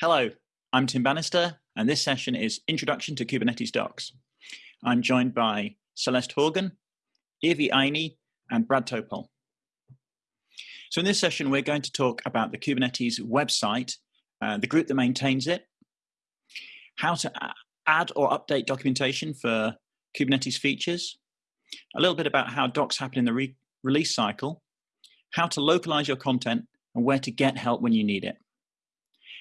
Hello, I'm Tim Bannister, and this session is Introduction to Kubernetes Docs. I'm joined by Celeste Horgan, Irvi Aini, and Brad Topol. So in this session, we're going to talk about the Kubernetes website, uh, the group that maintains it, how to add or update documentation for Kubernetes features, a little bit about how docs happen in the re release cycle, how to localize your content, and where to get help when you need it.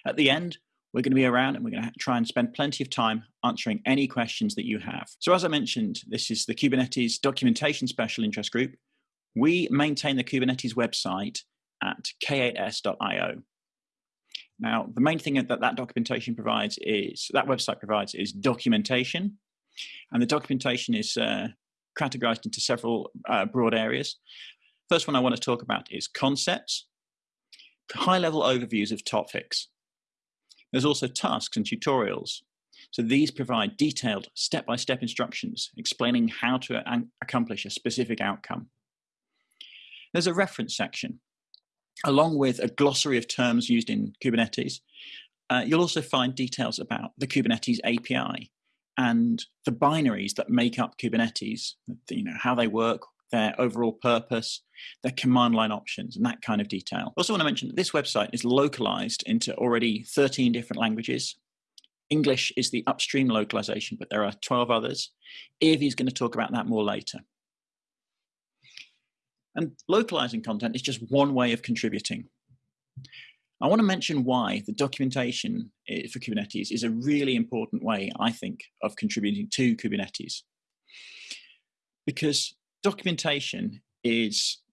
At the end, we're going to be around and we're going to try and spend plenty of time answering any questions that you have. So as I mentioned, this is the Kubernetes Documentation Special Interest Group. We maintain the Kubernetes website at k8s.io. Now, the main thing that that documentation provides is, that website provides is documentation. And the documentation is uh, categorized into several uh, broad areas. First one I want to talk about is concepts, high level overviews of topics. There's also tasks and tutorials. So these provide detailed step-by-step -step instructions explaining how to accomplish a specific outcome. There's a reference section. Along with a glossary of terms used in Kubernetes, uh, you'll also find details about the Kubernetes API and the binaries that make up Kubernetes, you know, how they work, their overall purpose, their command line options, and that kind of detail. I also want to mention that this website is localized into already 13 different languages. English is the upstream localization, but there are 12 others. Irvi is going to talk about that more later. And localizing content is just one way of contributing. I want to mention why the documentation eh, for Kubernetes is a really important way, I think, of contributing to Kubernetes. Because documentation is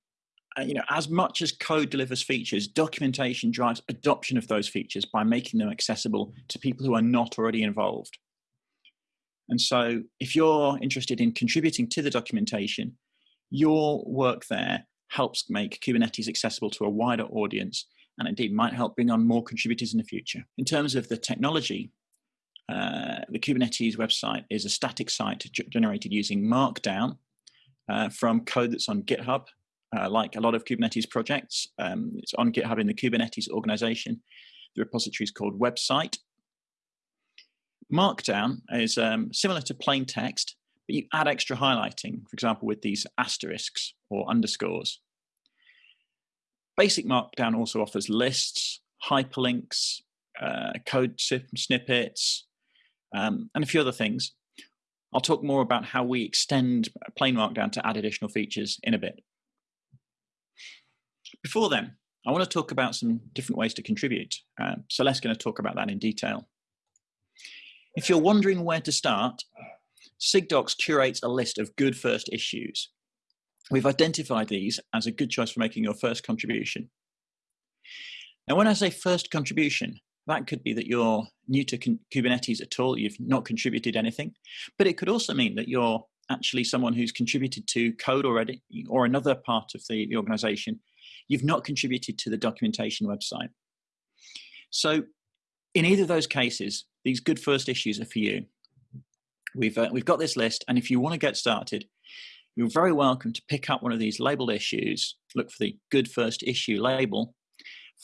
uh, you know, as much as code delivers features, documentation drives adoption of those features by making them accessible to people who are not already involved. And so if you're interested in contributing to the documentation, your work there helps make Kubernetes accessible to a wider audience and indeed might help bring on more contributors in the future. In terms of the technology, uh, the Kubernetes website is a static site generated using Markdown, uh, from code that's on GitHub, uh, like a lot of Kubernetes projects. Um, it's on GitHub in the Kubernetes organization. The repository is called website. Markdown is um, similar to plain text, but you add extra highlighting, for example, with these asterisks or underscores. Basic Markdown also offers lists, hyperlinks, uh, code snippets, um, and a few other things. I'll talk more about how we extend plain Markdown to add additional features in a bit. Before then, I want to talk about some different ways to contribute. Uh, Celeste's going to talk about that in detail. If you're wondering where to start, SIGDocs curates a list of good first issues. We've identified these as a good choice for making your first contribution. Now, when I say first contribution, that could be that you're new to Kubernetes at all, you've not contributed anything, but it could also mean that you're actually someone who's contributed to code already or another part of the, the organization. You've not contributed to the documentation website. So in either of those cases, these good first issues are for you. We've, uh, we've got this list, and if you want to get started, you're very welcome to pick up one of these labeled issues, look for the good first issue label,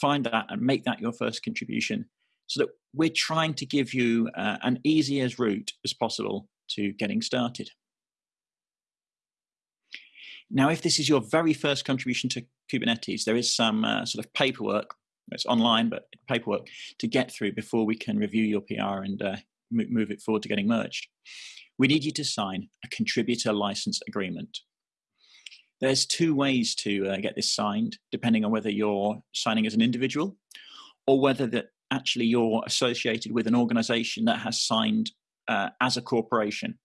find that and make that your first contribution so that we're trying to give you uh, an as route as possible to getting started. Now, if this is your very first contribution to Kubernetes, there is some uh, sort of paperwork, it's online, but paperwork to get through before we can review your PR and uh, move it forward to getting merged. We need you to sign a contributor license agreement. There's two ways to uh, get this signed, depending on whether you're signing as an individual or whether that actually you're associated with an organization that has signed uh, as a corporation.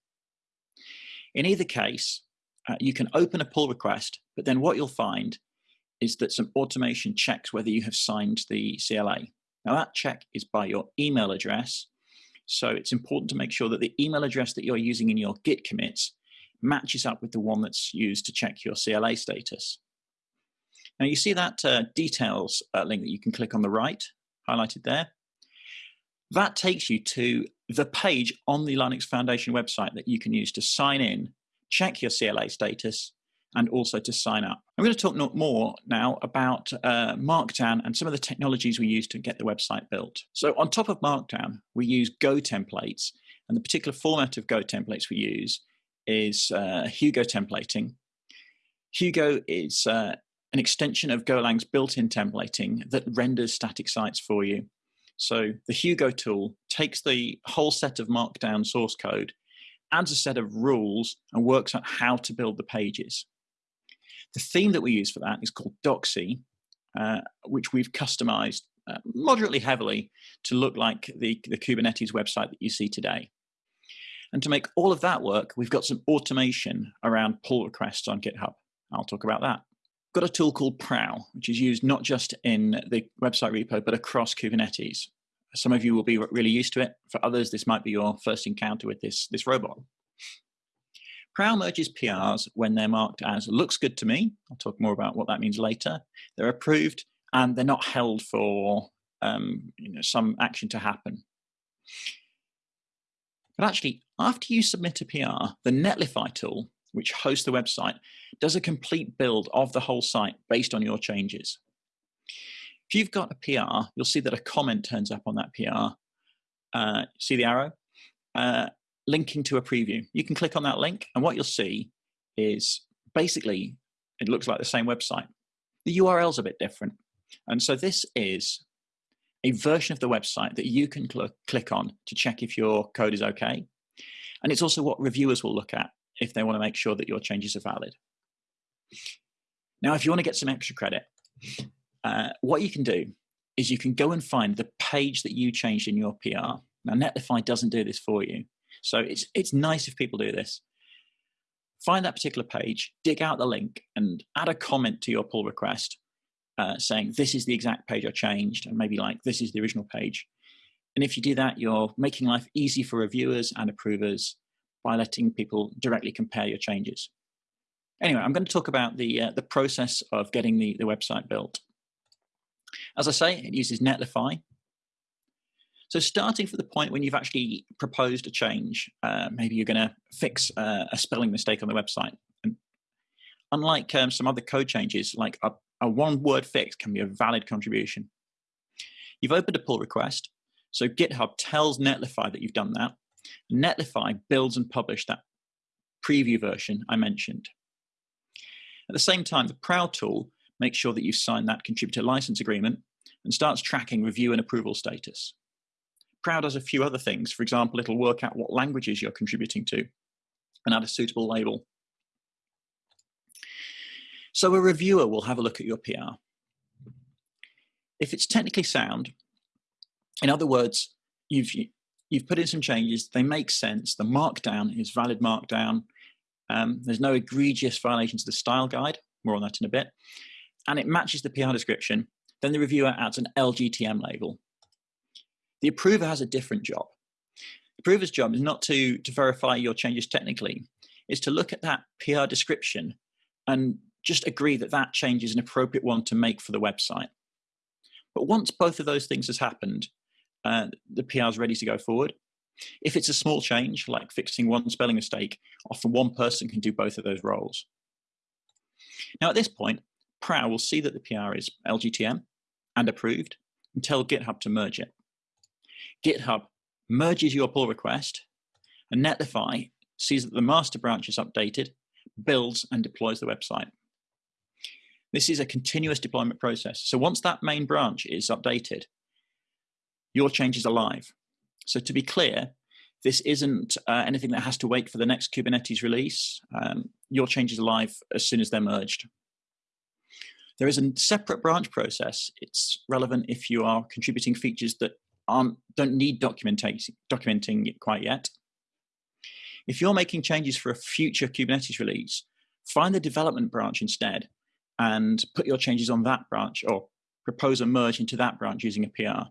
In either case, uh, you can open a pull request, but then what you'll find is that some automation checks whether you have signed the CLA. Now that check is by your email address. So it's important to make sure that the email address that you're using in your Git commits matches up with the one that's used to check your CLA status. Now you see that uh, details uh, link that you can click on the right highlighted there. That takes you to the page on the Linux Foundation website that you can use to sign in, check your CLA status, and also to sign up. I'm going to talk more now about uh, Markdown and some of the technologies we use to get the website built. So on top of Markdown, we use Go templates, and the particular format of Go templates we use is uh, Hugo templating. Hugo is uh, an extension of Golang's built-in templating that renders static sites for you. So the Hugo tool takes the whole set of Markdown source code, adds a set of rules, and works out how to build the pages. The theme that we use for that is called Docsy, uh, which we've customized uh, moderately heavily to look like the, the Kubernetes website that you see today. And to make all of that work, we've got some automation around pull requests on GitHub. I'll talk about that. Got a tool called Prow, which is used not just in the website repo, but across Kubernetes. Some of you will be really used to it. For others, this might be your first encounter with this, this robot. Prow merges PRs when they're marked as looks good to me. I'll talk more about what that means later. They're approved and they're not held for um, you know, some action to happen. But actually, after you submit a PR, the Netlify tool, which hosts the website, does a complete build of the whole site based on your changes. If you've got a PR, you'll see that a comment turns up on that PR. Uh, see the arrow? Uh, linking to a preview. You can click on that link, and what you'll see is basically it looks like the same website. The URL's a bit different. And so this is a version of the website that you can cl click on to check if your code is okay. And it's also what reviewers will look at if they want to make sure that your changes are valid. Now, if you want to get some extra credit, uh, what you can do is you can go and find the page that you changed in your PR. Now, Netlify doesn't do this for you. So it's, it's nice if people do this. Find that particular page, dig out the link, and add a comment to your pull request uh, saying, this is the exact page I changed, and maybe like, this is the original page. And if you do that, you're making life easy for reviewers and approvers by letting people directly compare your changes. Anyway, I'm going to talk about the, uh, the process of getting the, the website built. As I say, it uses Netlify. So starting from the point when you've actually proposed a change, uh, maybe you're going to fix uh, a spelling mistake on the website. And unlike um, some other code changes, like a, a one-word fix can be a valid contribution. You've opened a pull request, so GitHub tells Netlify that you've done that. Netlify builds and publishes that preview version I mentioned. At the same time, the Prow tool makes sure that you sign that contributor license agreement and starts tracking review and approval status. Prow does a few other things. For example, it'll work out what languages you're contributing to and add a suitable label. So a reviewer will have a look at your PR. If it's technically sound, in other words, you've, you've put in some changes, they make sense, the markdown is valid markdown, um, there's no egregious violations of the style guide, more on that in a bit, and it matches the PR description, then the reviewer adds an LGTM label. The approver has a different job. The approver's job is not to, to verify your changes technically, is to look at that PR description and just agree that that change is an appropriate one to make for the website. But once both of those things has happened, uh, the PR is ready to go forward. If it's a small change, like fixing one spelling mistake, often one person can do both of those roles. Now at this point, Prow will see that the PR is LGTM and approved and tell GitHub to merge it. GitHub merges your pull request and Netlify sees that the master branch is updated, builds and deploys the website. This is a continuous deployment process. So once that main branch is updated, your changes are live. So to be clear, this isn't uh, anything that has to wait for the next Kubernetes release. Um, your changes are live as soon as they're merged. There is a separate branch process. It's relevant if you are contributing features that aren't, don't need documenting, documenting quite yet. If you're making changes for a future Kubernetes release, find the development branch instead and put your changes on that branch or propose a merge into that branch using a PR.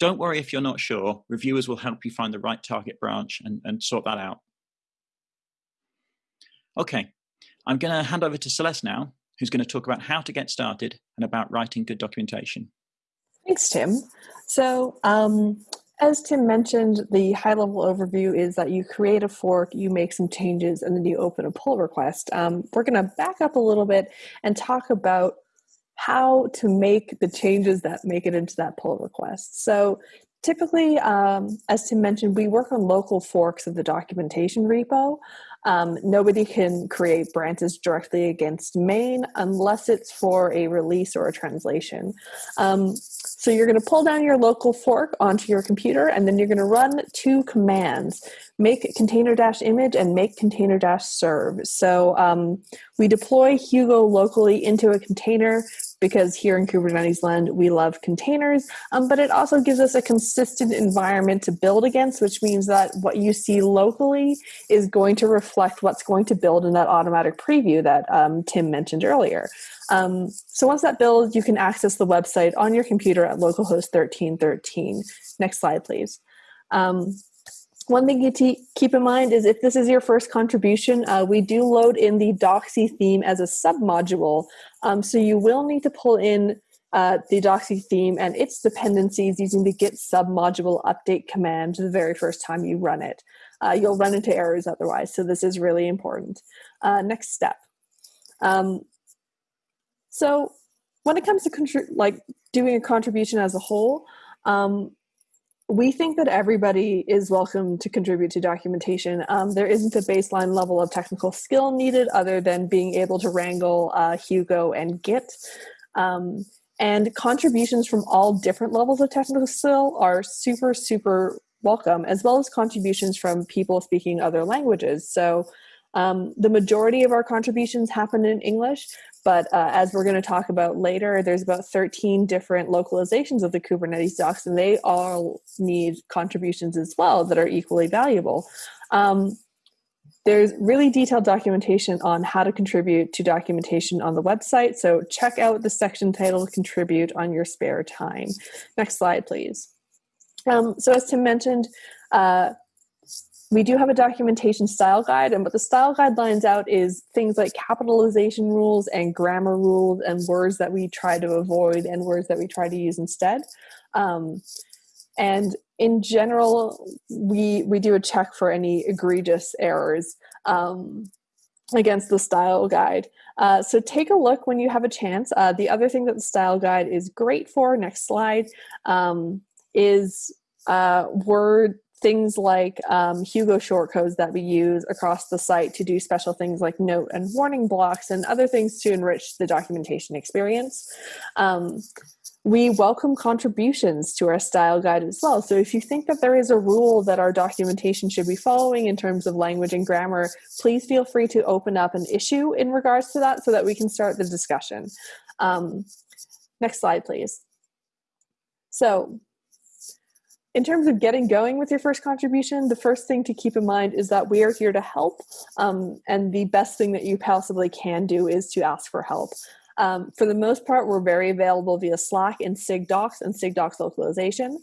Don't worry if you're not sure, reviewers will help you find the right target branch and, and sort that out. Okay, I'm going to hand over to Celeste now, who's going to talk about how to get started and about writing good documentation. Thanks, Tim. So um, as Tim mentioned, the high level overview is that you create a fork, you make some changes, and then you open a pull request. Um, we're going to back up a little bit and talk about how to make the changes that make it into that pull request. So typically, um, as Tim mentioned, we work on local forks of the documentation repo. Um, nobody can create branches directly against main unless it's for a release or a translation. Um, so you're going to pull down your local fork onto your computer and then you're going to run two commands, make container dash image and make container dash serve. So um, we deploy Hugo locally into a container because here in Kubernetes land, we love containers, um, but it also gives us a consistent environment to build against, which means that what you see locally is going to reflect what's going to build in that automatic preview that um, Tim mentioned earlier. Um, so once that builds, you can access the website on your computer at localhost 1313. Next slide, please. One thing to keep in mind is if this is your first contribution, uh, we do load in the Docsy theme as a submodule. Um, so you will need to pull in uh, the Docsy theme and its dependencies using the git submodule update command the very first time you run it. Uh, you'll run into errors otherwise, so this is really important. Uh, next step. Um, so when it comes to like doing a contribution as a whole, um, we think that everybody is welcome to contribute to documentation. Um, there isn't a baseline level of technical skill needed other than being able to wrangle uh, Hugo and Git. Um, and contributions from all different levels of technical skill are super, super welcome, as well as contributions from people speaking other languages. So um, the majority of our contributions happen in English, but uh, as we're going to talk about later, there's about 13 different localizations of the Kubernetes docs, and they all need contributions as well that are equally valuable. Um, there's really detailed documentation on how to contribute to documentation on the website, so check out the section titled Contribute on your spare time. Next slide, please. Um, so as Tim mentioned, uh, we do have a documentation style guide and what the style guide lines out is things like capitalization rules and grammar rules and words that we try to avoid and words that we try to use instead. Um, and in general we we do a check for any egregious errors um, against the style guide. Uh, so take a look when you have a chance. Uh, the other thing that the style guide is great for next slide um, is uh, word things like um, Hugo shortcodes that we use across the site to do special things like note and warning blocks and other things to enrich the documentation experience. Um, we welcome contributions to our style guide as well. So if you think that there is a rule that our documentation should be following in terms of language and grammar, please feel free to open up an issue in regards to that so that we can start the discussion. Um, next slide, please. So in terms of getting going with your first contribution, the first thing to keep in mind is that we are here to help. Um, and the best thing that you possibly can do is to ask for help. Um, for the most part, we're very available via Slack and SIGDocs and SIGDocs localization.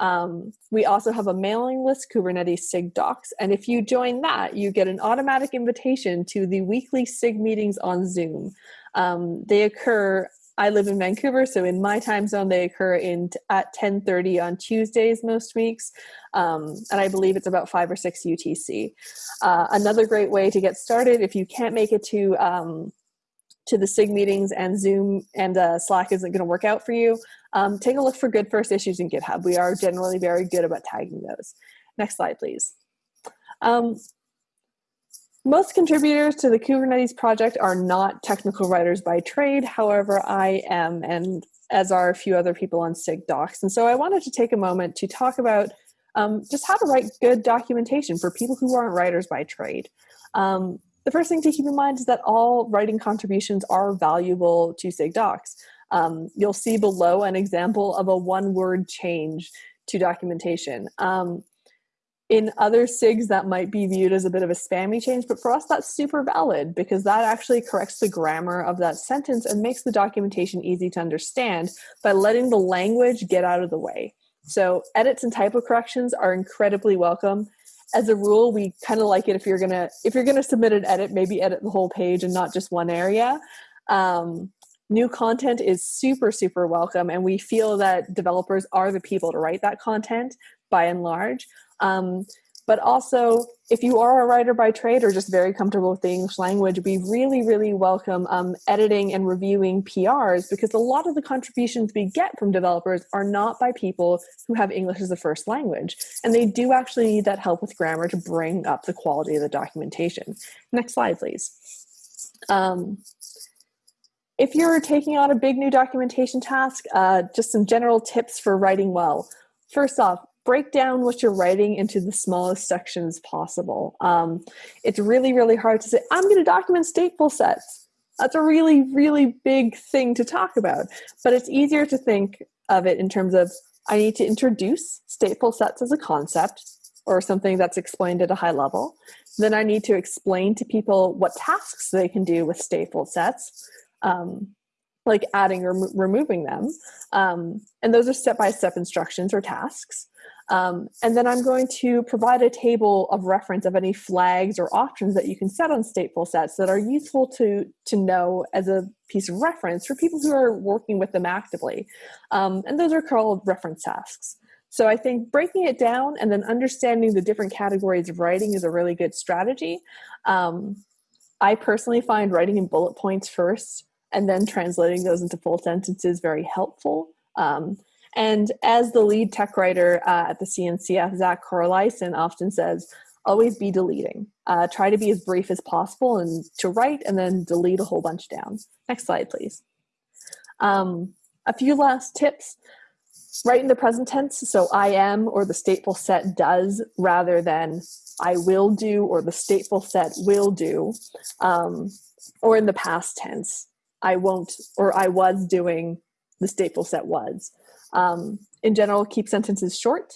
Um, we also have a mailing list, Kubernetes SIG Docs, and if you join that, you get an automatic invitation to the weekly SIG meetings on Zoom. Um, they occur I live in Vancouver, so in my time zone, they occur in at 10:30 on Tuesdays most weeks, um, and I believe it's about five or six UTC. Uh, another great way to get started if you can't make it to um, to the SIG meetings and Zoom and uh, Slack isn't going to work out for you, um, take a look for good first issues in GitHub. We are generally very good about tagging those. Next slide, please. Um, most contributors to the Kubernetes project are not technical writers by trade. However, I am, and as are a few other people on SIG docs. And so I wanted to take a moment to talk about um, just how to write good documentation for people who aren't writers by trade. Um, the first thing to keep in mind is that all writing contributions are valuable to SIG docs. Um, you'll see below an example of a one word change to documentation. Um, in other SIGs that might be viewed as a bit of a spammy change, but for us that's super valid because that actually corrects the grammar of that sentence and makes the documentation easy to understand by letting the language get out of the way. So edits and typo corrections are incredibly welcome. As a rule, we kind of like it if you're gonna if you're gonna submit an edit, maybe edit the whole page and not just one area. Um, new content is super, super welcome. And we feel that developers are the people to write that content by and large. Um, but also, if you are a writer by trade or just very comfortable with the English language, we really, really welcome um, editing and reviewing PRs because a lot of the contributions we get from developers are not by people who have English as a first language. And they do actually need that help with grammar to bring up the quality of the documentation. Next slide, please. Um, if you're taking on a big new documentation task, uh, just some general tips for writing well. First off, break down what you're writing into the smallest sections possible. Um, it's really, really hard to say, I'm going to document stateful sets. That's a really, really big thing to talk about. But it's easier to think of it in terms of I need to introduce stateful sets as a concept or something that's explained at a high level. Then I need to explain to people what tasks they can do with stateful sets. Um, like adding or removing them. Um, and those are step-by-step -step instructions or tasks. Um, and then I'm going to provide a table of reference of any flags or options that you can set on stateful sets that are useful to, to know as a piece of reference for people who are working with them actively. Um, and those are called reference tasks. So I think breaking it down and then understanding the different categories of writing is a really good strategy. Um, I personally find writing in bullet points first and then translating those into full sentences very helpful. Um, and as the lead tech writer uh, at the CNCF, Zach Corleissen often says, always be deleting. Uh, try to be as brief as possible and to write and then delete a whole bunch down. Next slide, please. Um, a few last tips. Write in the present tense, so I am or the stateful set does rather than I will do or the stateful set will do, um, or in the past tense, I won't or I was doing the stateful set was. Um, in general, keep sentences short.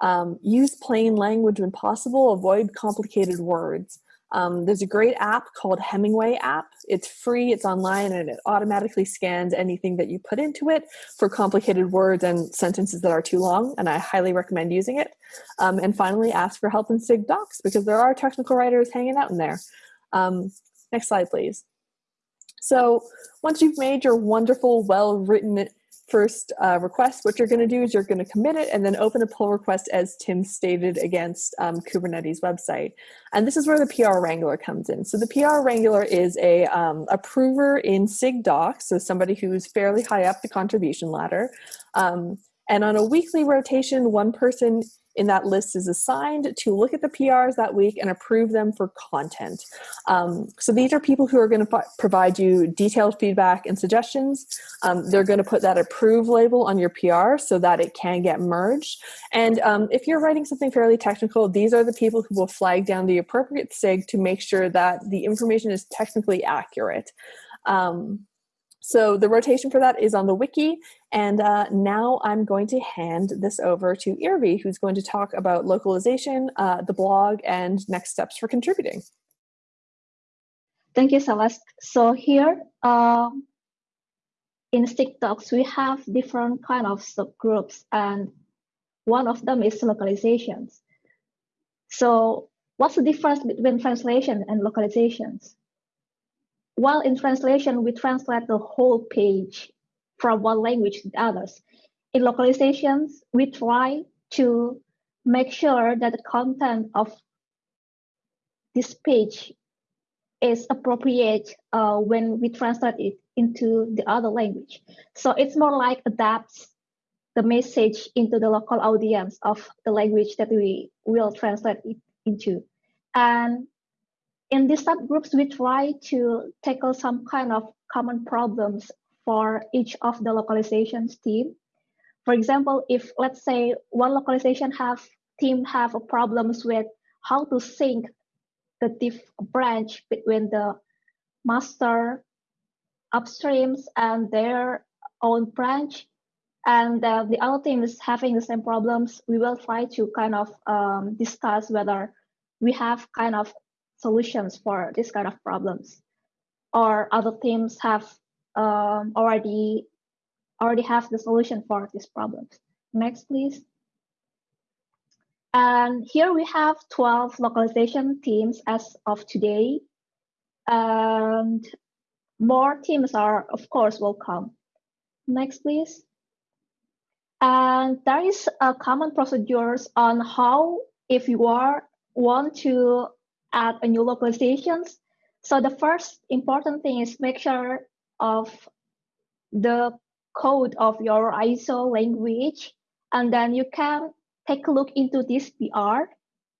Um, use plain language when possible. Avoid complicated words. Um, there's a great app called Hemingway app. It's free, it's online, and it automatically scans anything that you put into it for complicated words and sentences that are too long, and I highly recommend using it. Um, and finally, ask for help in SIG docs because there are technical writers hanging out in there. Um, next slide, please. So once you've made your wonderful, well-written first uh, request, what you're going to do is you're going to commit it and then open a pull request as Tim stated against um, Kubernetes website. And this is where the PR Wrangler comes in. So the PR Wrangler is a um, approver in SIG docs, so somebody who's fairly high up the contribution ladder. Um, and on a weekly rotation, one person in that list is assigned to look at the PRs that week and approve them for content. Um, so these are people who are going to provide you detailed feedback and suggestions. Um, they're going to put that approve label on your PR so that it can get merged. And um, if you're writing something fairly technical, these are the people who will flag down the appropriate SIG to make sure that the information is technically accurate. Um, so the rotation for that is on the wiki. And uh, now I'm going to hand this over to Irvi, who's going to talk about localization, uh, the blog, and next steps for contributing. Thank you, Celeste. So here uh, in SIG docs, we have different kind of subgroups, and one of them is localizations. So what's the difference between translation and localizations? While in translation, we translate the whole page from one language to the others. In localizations, we try to make sure that the content of this page is appropriate uh, when we translate it into the other language. So it's more like adapts the message into the local audience of the language that we will translate it into. And in these subgroups, we try to tackle some kind of common problems for each of the localizations team. For example, if let's say one localization have team have problems with how to sync the diff branch between the master upstreams and their own branch, and uh, the other team is having the same problems, we will try to kind of um, discuss whether we have kind of solutions for this kind of problems or other teams have um, already already have the solution for these problems. Next, please. And here we have 12 localization teams as of today. And more teams are, of course, welcome. Next, please. And there is a common procedures on how, if you are want to add a new localizations. So the first important thing is make sure of the code of your ISO language, and then you can take a look into this PR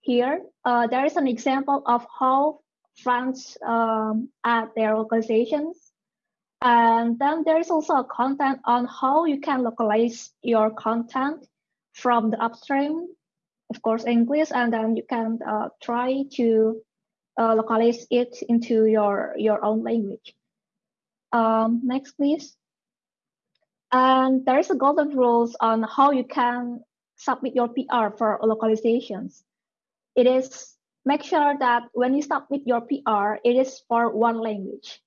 here. Uh, there is an example of how France um, add their localizations. And then there is also a content on how you can localize your content from the upstream, of course, English, and then you can uh, try to uh, localize it into your, your own language. Um, next, please. And there is a golden rules on how you can submit your PR for localizations. It is make sure that when you submit your PR, it is for one language.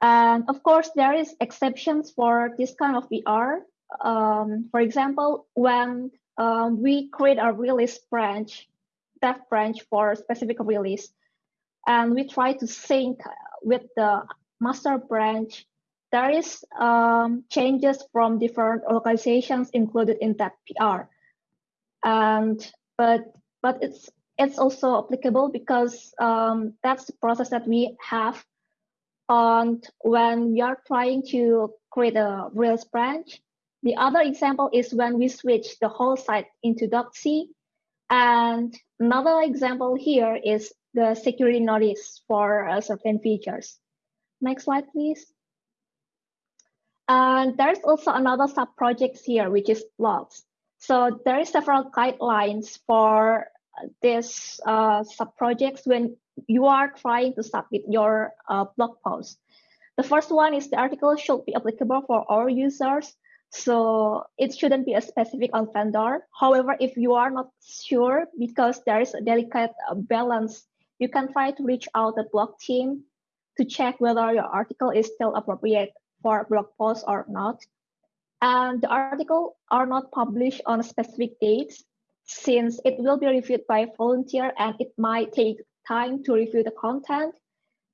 And of course, there is exceptions for this kind of PR. Um, for example, when um, we create a release branch, dev branch for specific release, and we try to sync with the master branch, there is um, changes from different localizations included in that PR. And but but it's it's also applicable because um, that's the process that we have on when we are trying to create a release branch. The other example is when we switch the whole site into Docsy. And another example here is the security notice for uh, certain features. Next slide, please. And there's also another sub-project here, which is blogs. So there is several guidelines for this uh, sub-projects when you are trying to submit your uh, blog post. The first one is the article should be applicable for all users. So it shouldn't be a specific on vendor. However, if you are not sure because there is a delicate uh, balance, you can try to reach out the blog team to check whether your article is still appropriate for blog post or not. And the article are not published on specific dates since it will be reviewed by a volunteer and it might take time to review the content.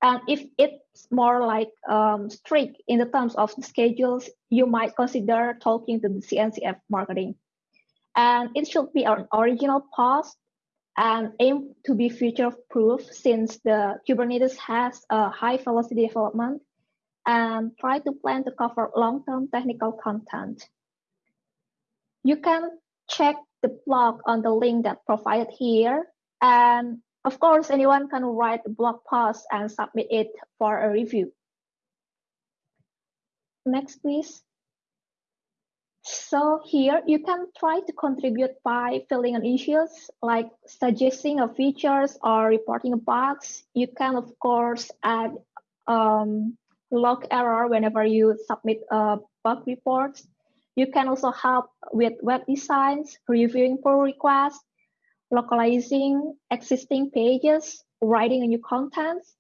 And if it's more like um, strict in the terms of the schedules, you might consider talking to the CNCF marketing. And it should be an original post and aim to be future proof since the Kubernetes has a high velocity development and try to plan to cover long-term technical content. You can check the blog on the link that provided here. And of course, anyone can write a blog post and submit it for a review. Next, please. So here you can try to contribute by filling in issues like suggesting a features or reporting bugs. You can of course add um, log error whenever you submit a bug report. You can also help with web designs, reviewing pull requests, localizing existing pages, writing new contents.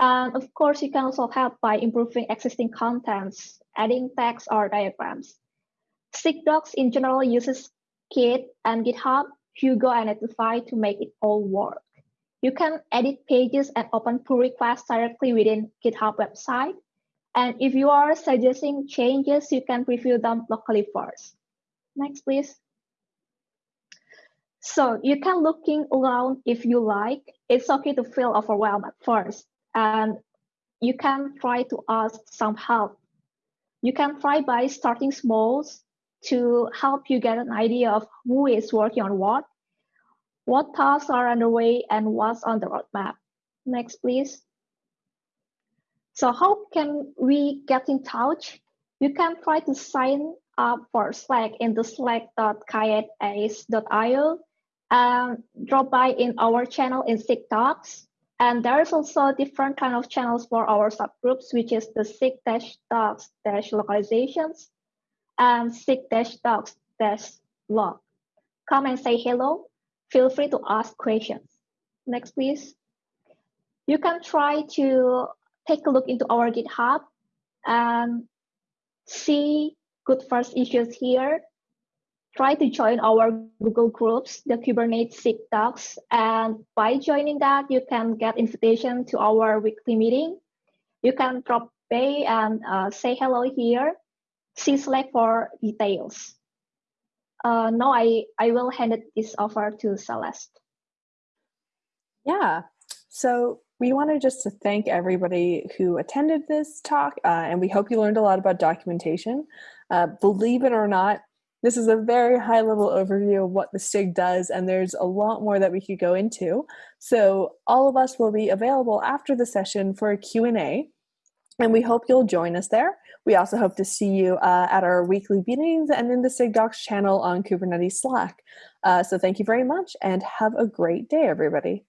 And of course, you can also help by improving existing contents, adding text or diagrams. SIG-Docs in general uses Git and GitHub, Hugo, and Netlify to make it all work. You can edit pages and open pull requests directly within GitHub website. And if you are suggesting changes, you can preview them locally first. Next, please. So you can looking around if you like. It's okay to feel overwhelmed at first. And you can try to ask some help. You can try by starting small to help you get an idea of who is working on what, what tasks are underway, and what's on the roadmap. Next, please. So how can we get in touch? You can try to sign up for Slack in the slack.k8s.io and drop by in our channel in SIG-Docs. And there's also different kind of channels for our subgroups, which is the SIG-Docs-localizations and SIG-Docs-log. Come and say hello. Feel free to ask questions. Next, please. You can try to take a look into our GitHub and see good first issues here. Try to join our Google groups, the Kubernetes SIG-Docs, and by joining that, you can get invitation to our weekly meeting. you can drop by and uh, say hello here. See Slack for details. Uh, now I, I will hand this over to Celeste. Yeah, so we wanted just to thank everybody who attended this talk, uh, and we hope you learned a lot about documentation. Uh, believe it or not, this is a very high level overview of what the SIG does, and there's a lot more that we could go into. So all of us will be available after the session for a Q&A, and we hope you'll join us there. We also hope to see you uh, at our weekly meetings and in the SIG Docs channel on Kubernetes Slack. Uh, so thank you very much, and have a great day, everybody.